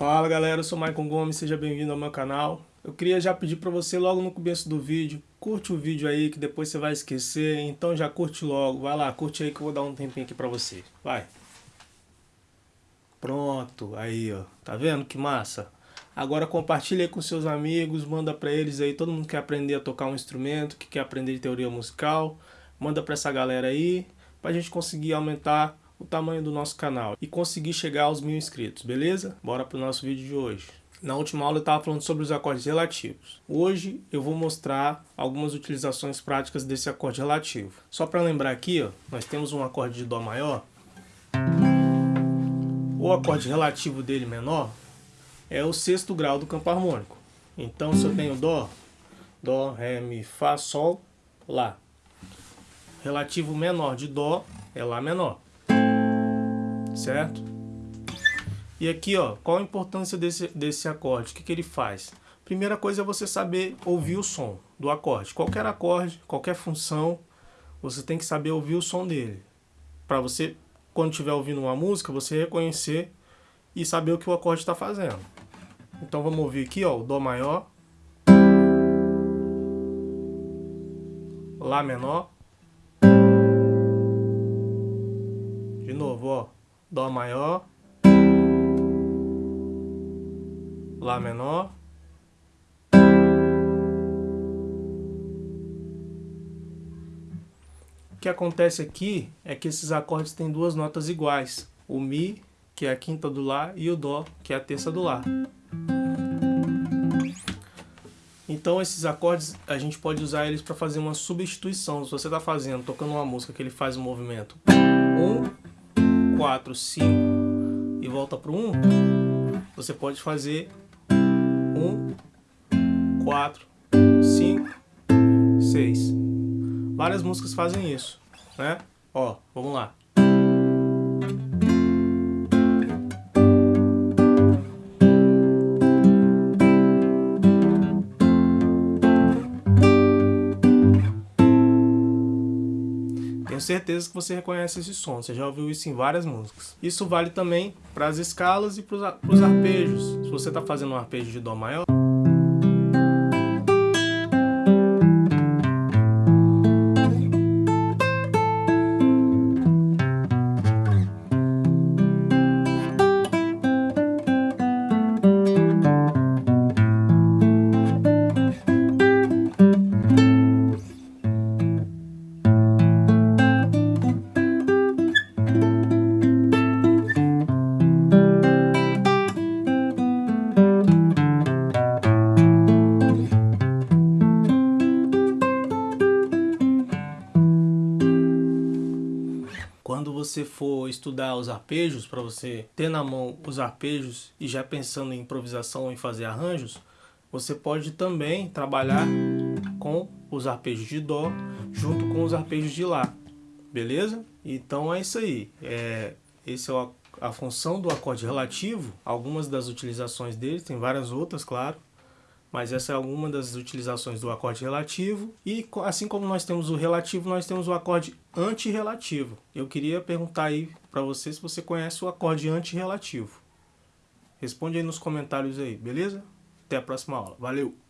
Fala galera, eu sou Maicon Gomes, seja bem-vindo ao meu canal. Eu queria já pedir para você logo no começo do vídeo, curte o vídeo aí que depois você vai esquecer, então já curte logo, vai lá, curte aí que eu vou dar um tempinho aqui para você, vai. Pronto, aí ó, tá vendo que massa? Agora compartilha aí com seus amigos, manda para eles aí, todo mundo quer aprender a tocar um instrumento, que quer aprender de teoria musical, manda para essa galera aí, pra gente conseguir aumentar o tamanho do nosso canal e conseguir chegar aos mil inscritos, beleza? Bora pro nosso vídeo de hoje. Na última aula eu estava falando sobre os acordes relativos. Hoje eu vou mostrar algumas utilizações práticas desse acorde relativo. Só para lembrar aqui, ó, nós temos um acorde de Dó maior. O acorde relativo dele menor é o sexto grau do campo harmônico. Então se eu tenho Dó, Dó, Ré, Mi, Fá, Sol, Lá. Relativo menor de Dó é Lá menor certo? E aqui, ó, qual a importância desse, desse acorde? O que, que ele faz? Primeira coisa é você saber ouvir o som do acorde. Qualquer acorde, qualquer função, você tem que saber ouvir o som dele. Para você, quando estiver ouvindo uma música, você reconhecer e saber o que o acorde está fazendo. Então vamos ouvir aqui, ó, o Dó maior, Lá menor, de novo, ó. Dó maior, Lá menor, O que acontece aqui é que esses acordes têm duas notas iguais, o Mi, que é a quinta do Lá, e o Dó, que é a terça do Lá. Então esses acordes a gente pode usar eles para fazer uma substituição. Se você está fazendo, tocando uma música que ele faz o um movimento 1, 4, 5 e volta para o 1, você pode fazer 1, 4, 5, 6. Várias músicas fazem isso, né? Ó, vamos lá. Tenho certeza que você reconhece esse som, você já ouviu isso em várias músicas. Isso vale também para as escalas e para os arpejos. Se você está fazendo um arpejo de Dó maior, quando você for estudar os arpejos, para você ter na mão os arpejos e já pensando em improvisação e fazer arranjos, você pode também trabalhar com os arpejos de Dó junto com os arpejos de Lá, beleza? Então é isso aí, é, esse é a função do acorde relativo, algumas das utilizações dele, tem várias outras, claro, mas essa é alguma das utilizações do acorde relativo. E assim como nós temos o relativo, nós temos o acorde antirrelativo. Eu queria perguntar aí para você se você conhece o acorde antirrelativo. Responde aí nos comentários aí, beleza? Até a próxima aula. Valeu!